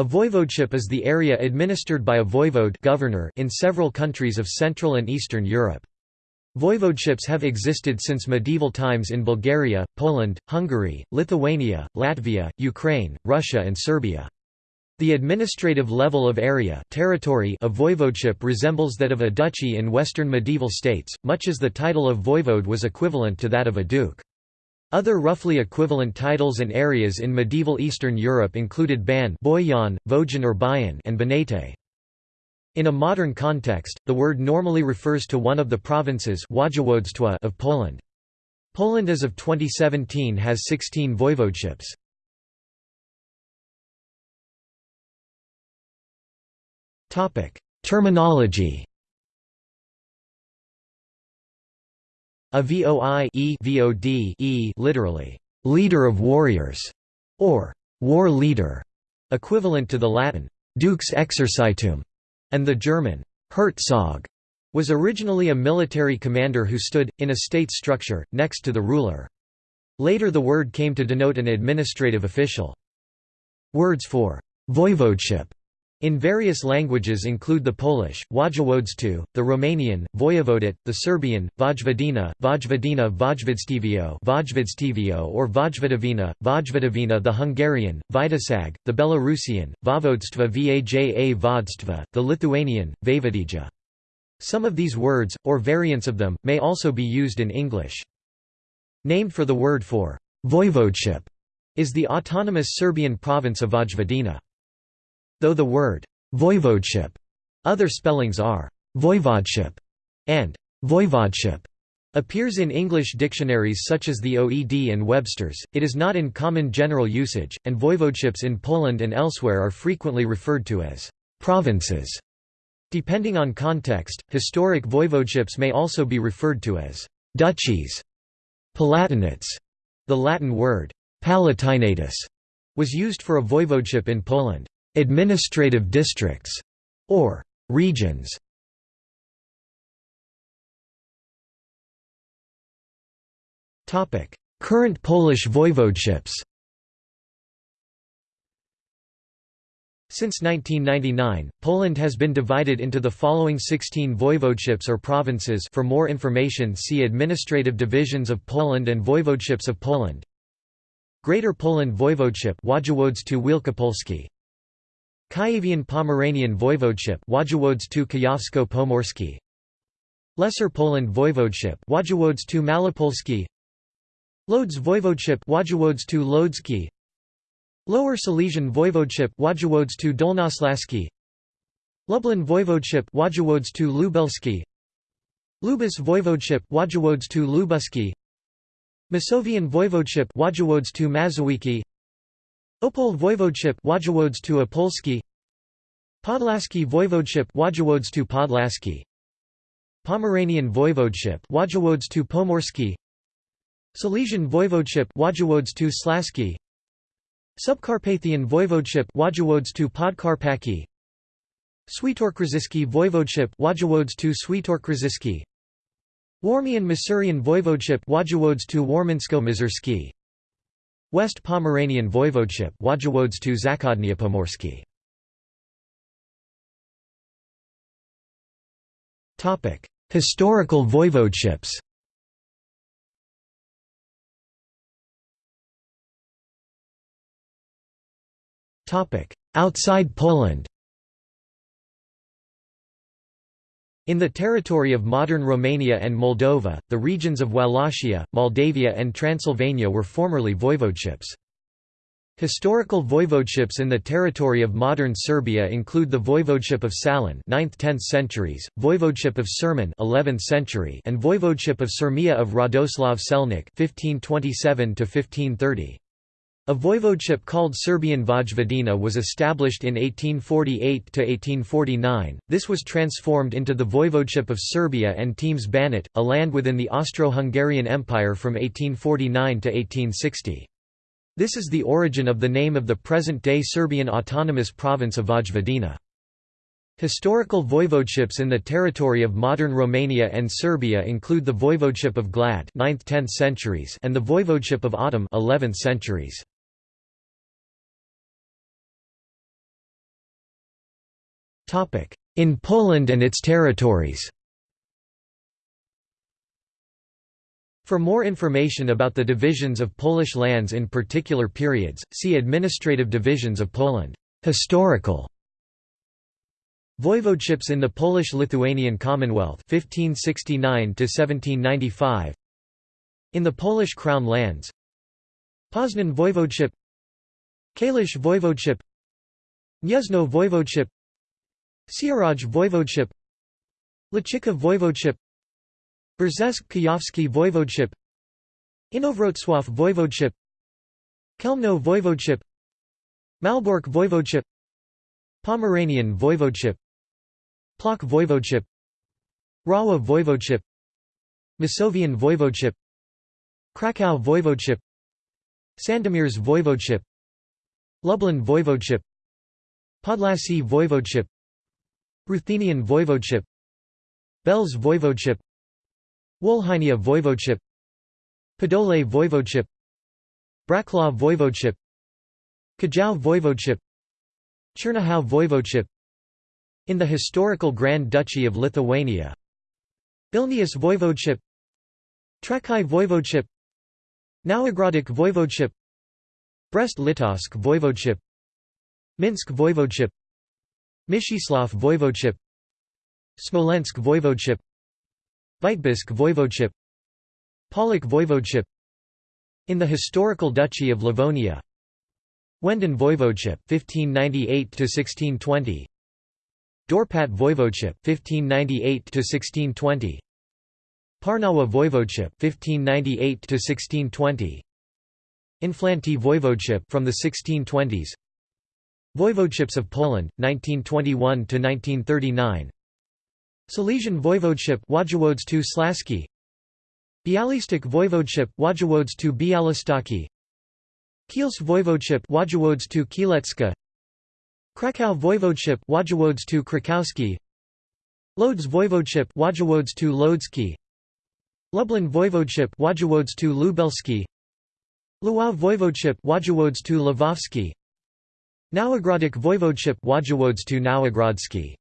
A voivodeship is the area administered by a voivode governor in several countries of Central and Eastern Europe. Voivodeships have existed since medieval times in Bulgaria, Poland, Hungary, Lithuania, Latvia, Ukraine, Russia and Serbia. The administrative level of area territory of voivodeship resembles that of a duchy in western medieval states, much as the title of voivode was equivalent to that of a duke. Other roughly equivalent titles and areas in medieval Eastern Europe included Ban Boyan, Vojan or Bayan and Banate. In a modern context, the word normally refers to one of the provinces of Poland. Poland as of 2017 has 16 voivodeships. Terminology. A voi e vod e literally leader of warriors or war leader, equivalent to the Latin dux exercitum and the German Herzog was originally a military commander who stood, in a state structure, next to the ruler. Later the word came to denote an administrative official. Words for voivodeship in various languages include the Polish, Województwo, the Romanian, Vojevodit, the Serbian, Vojvodina, Vojvodina Vojvodstevio Vojvodstevio or Vojvodovina, Vojvodovina the Hungarian, Vidasag, the Belarusian, Vovodstva Vaja Vodstva, the Lithuanian, Vaivodija. Some of these words, or variants of them, may also be used in English. Named for the word for voivodeship is the autonomous Serbian province of Vojvodina. Though the word voivodeship, other spellings are voivodeship and voivodeship appears in English dictionaries such as the OED and Webster's, it is not in common general usage, and voivodeships in Poland and elsewhere are frequently referred to as provinces. Depending on context, historic voivodeships may also be referred to as duchies. Palatinates, the Latin word palatinatus, was used for a voivodeship in Poland administrative districts, or regions. Current Polish voivodeships. Since 1999, Poland has been divided into the following 16 voivodeships or provinces. For more information see Administrative divisions of Poland and Voivodeships of Poland. Greater Poland Voivodeship Wielkopolski Kuyavian-Pomeranian Voivodeship Lesser Poland Voivodeship Województwo Lodz Voivodeship Województwo Lower Silesian Voivodeship Województwo Lublin Voivodeship Województwo Lubusz Voivodeship Województwo Masovian Voivodeship Województwo Opole Voivodeship Województwo Opolski Podlaski Voivodeship Województwo Podlaski. Pomeranian Voivodeship Województwo Pomorski. Silesian Voivodeship Województwo Śląskie Subcarpathian Voivodeship Województwo Podkarpackie Świętokrzyski Voivodeship Województwo Świętokrzyski Warmian Masurian Voivodeship Województwo Warmińsko-Mazurskie West Pomeranian Voivodeship Topic: Historical voivodeships. Topic: Outside Poland. In the territory of modern Romania and Moldova, the regions of Wallachia, Moldavia and Transylvania were formerly voivodeships. Historical voivodeships in the territory of modern Serbia include the voivodeship of Salan 9th–10th centuries, voivodeship of Sermon 11th century, and voivodeship of Syrmia of Radoslav Selnik 1527 1530. A voivodeship called Serbian Vojvodina was established in 1848–1849, this was transformed into the voivodeship of Serbia and Temes Banat, a land within the Austro-Hungarian Empire from 1849 to 1860. This is the origin of the name of the present-day Serbian autonomous province of Vojvodina. Historical voivodeships in the territory of modern Romania and Serbia include the voivodeship of Glad 9th–10th centuries and the voivodeship of Ahtum 11th centuries. In Poland and its territories. For more information about the divisions of Polish lands in particular periods, see Administrative divisions of Poland. Historical. Voivodeships in the Polish-Lithuanian Commonwealth 1569 1795 In the Polish Crown lands. Poznan Voivodeship. Kalisz Voivodeship. Gniezno Voivodeship Sieradz Voivodeship Łęczyca Voivodeship Brzesk Kujawski Voivodeship Inowrocław Voivodeship Chełmno Voivodeship Malbork Voivodeship Pomeranian Voivodeship Plock Voivodeship Rawa Voivodeship Masovian Voivodeship Krakow Voivodeship Sandomierz Voivodeship Lublin Voivodeship Podlasie Voivodeship Ruthenian Voivodeship Belz Voivodeship Wolhynia Voivodeship Podole Voivodeship Braclaw Voivodeship Kajau Voivodeship Chernihiv Voivodeship. In the historical Grand Duchy of Lithuania Vilnius Voivodeship Trakai Voivodeship Nowogrodzic Voivodeship Brest-Litovsk Voivodeship Minsk Voivodeship Mścislav Voivodeship Smolensk Voivodeship Vitebsk Voivodeship Połock Voivodeship In the historical Duchy of Livonia Wenden Voivodeship 1598 to 1620 Dorpat Voivodeship 1598 to 1620 Parnawa Voivodeship 1598 to 1620 Inflanty Voivodeship from the 1620s Voivodeships of Poland 1921 to 1939 Silesian Voivodeship Województwo Śląskie Bialystok Voivodeship Województwo Białystockie Kielce Voivodeship Województwo Kielecka. Krakow Voivodeship Województwo Krakowski. Lodz Voivodeship Województwo Lodski Lublin Voivodeship Województwo Lubelski. Lwow Voivodeship Województwo Lwowski Nowogrodzic Voivodeship Województwo Nowogrodzki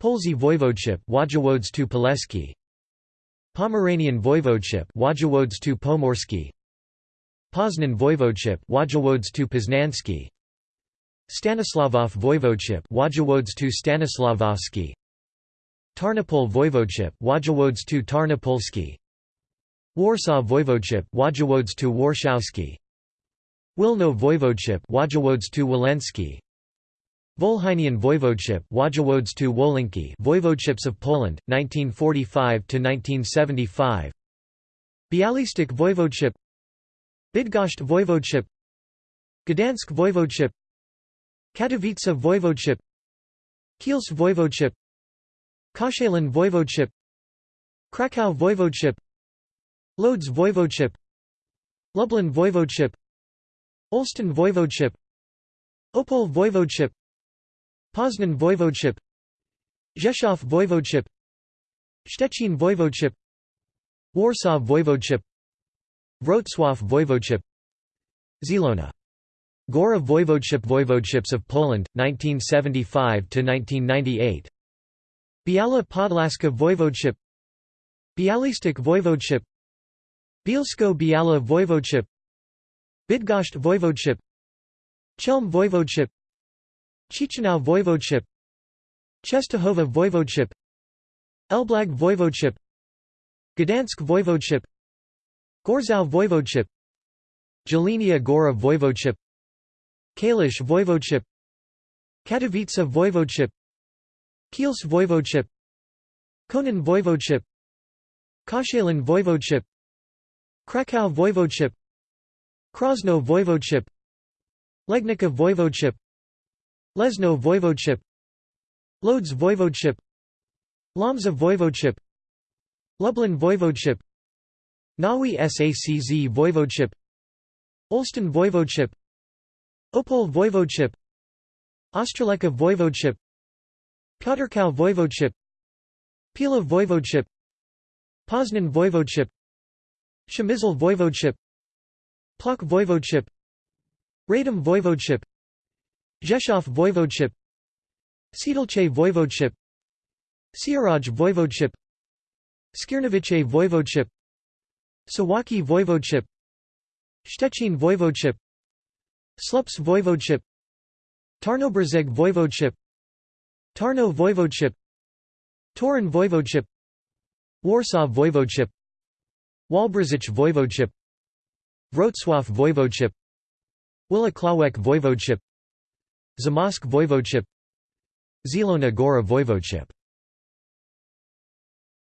Polesie Voivodeship Województwo Poleskie Pomeranian Voivodeship Województwo Pomorskie Poznan Voivodeship Województwo Poznańskie Stanisławow Voivodeship Województwo Stanisławowskie Tarnopol Voivodeship Województwo Tarnopolskie Warsaw Voivodeship Województwo Warszawskie Wilno Voivodeship Volhynian Voivodeship Voivodeships of Poland 1945 to 1975 Bialystok Voivodeship. Bydgoszcz Voivodeship. Gdansk Voivodeship. Katowice Voivodeship. Kielce Voivodeship. Koszalin Voivodeship. Krakow Voivodeship. Lodz Voivodeship. Lublin Voivodeship Olsztyn Voivodeship Opole Voivodeship Poznan Voivodeship Rzeszów Voivodeship Szczecin Voivodeship Warsaw Voivodeship Wrocław Voivodeship Zielona Gora Voivodeship Voivodeships of Poland, 1975–1998 Biała Podlaska Voivodeship Bialystok Voivodeship Bielsko-Biała Voivodeship Bydgoszcz Voivodeship Chelm Voivodeship Chisinau Voivodeship Czestochowa Voivodeship Elblag Voivodeship Gdansk Voivodeship Gorzów Voivodeship Jelenia Gora Voivodeship Kalisz Voivodeship Katowice Voivodeship Kielce Voivodeship Konin Voivodeship Koszalin Voivodeship Krakow Voivodeship Krosno Voivodeship Legnica Voivodeship Leszno Voivodeship Lodz Voivodeship Łomża Voivodeship Lublin Voivodeship Nowy Sacz Voivodeship Olsztyn Voivodeship Opole Voivodeship Ostroleka Voivodeship Piotrkow Voivodeship Pila Voivodeship Poznan Voivodeship Przemysl Voivodeship Plock Voivodeship Radom Voivodeship Rzeszów Voivodeship Siedlce Voivodeship Sieradz Voivodeship Skierniewice Voivodeship Suwałki Voivodeship Szczecin Voivodeship Słupsk Voivodeship Tarnobrzeg Voivodeship Tarnow Voivodeship Toruń Voivodeship Warsaw Voivodeship Walbrzych Voivodeship Wrocław Voivodeship Włocławek Voivodeship Zamość Voivodeship Zielona Góra Voivodeship